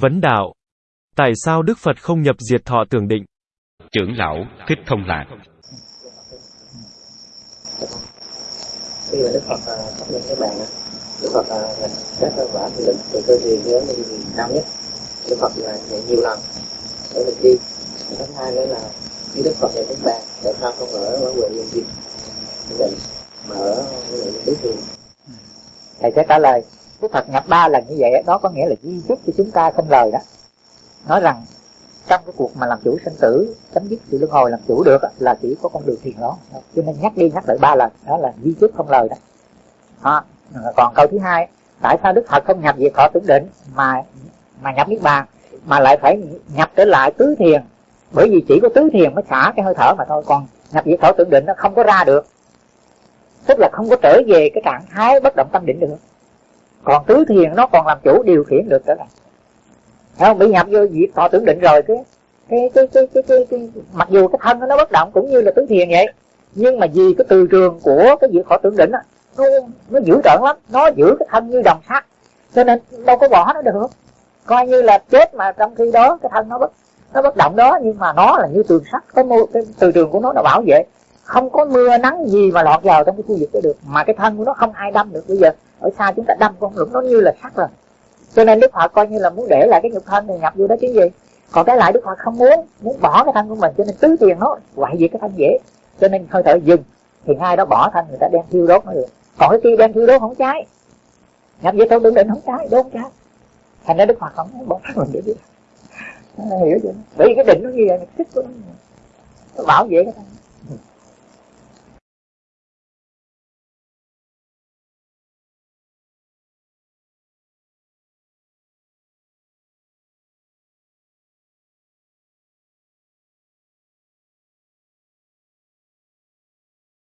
Vấn đạo. Tại sao Đức Phật không nhập diệt thọ tưởng định? Trưởng lão Thích Thông Lạc. Khi mà Đức Phật phát minh cái bàn Đức Phật nhập các quả thiền định từ cơ thiền đến đi cao nhất. Đức Phật là dạy nhiều lần để mình đi. Thứ hai nữa là khi Đức Phật dạy cái bàn tại sao không ở ở quầy liên định mà ở quầy tứ thiền thầy sẽ trả lời Đức Phật nhập ba lần như vậy đó có nghĩa là di chúc cho chúng ta không lời đó. Nói rằng trong cái cuộc mà làm chủ sinh tử chấm dứt sự luân hồi làm chủ được là chỉ có con đường thiền đó. Cho nên nhắc đi nhắc lại ba lần đó là di chúc không lời đó. À, còn câu thứ hai tại sao đức phật không nhập về thọ tưởng định mà mà nhập niết bàn mà lại phải nhập trở lại tứ thiền? Bởi vì chỉ có tứ thiền mới xả cái hơi thở mà thôi còn nhập về thọ tưởng định nó không có ra được. Tức là không có trở về cái trạng thái bất động tâm định được còn tứ thiền nó còn làm chủ điều khiển được trở lại không? Bị nhập vô diệt thọ tưởng định rồi cái cái cái cái cái, cái, cái, mặc dù cái thân nó bất động cũng như là tứ thiền vậy nhưng mà vì cái từ trường của cái diệt thọ tưởng định á nó nó dữ tợn lắm nó giữ cái thân như đồng sắt. Cho nên đâu có bỏ nó được. Coi như là chết mà trong khi đó cái thân nó bất nó bất động đó nhưng mà nó là như tường sắt cái, mô, cái từ trường của nó là bảo vệ. Không có mưa nắng gì mà lọt vào trong cái khu vực đó được mà cái thân của nó không ai đâm được bây giờ ở xa chúng ta đâm con lũng nó như là sắt rồi cho nên đức phật coi như là muốn để lại cái nhục thân này nhập vô đó chứ gì. Còn cái lại đức phật không muốn muốn bỏ cái thân của mình cho nên tứ tiền nó hoại diệt cái thân dễ. Cho nên hơi thở dừng thì ngay đó bỏ thân người ta đem thiêu đốt nó được. Còn cái kia đem thiêu đốt không cháy. Nhập vô thôi đứng định không cháy đốt không cháy. Thành ra đức phật không muốn bỏ thân mình để biết ờ, hiểu chưa? Bởi vì cái định nó như vậy nó thích của nó, nó bảo vệ cái thân.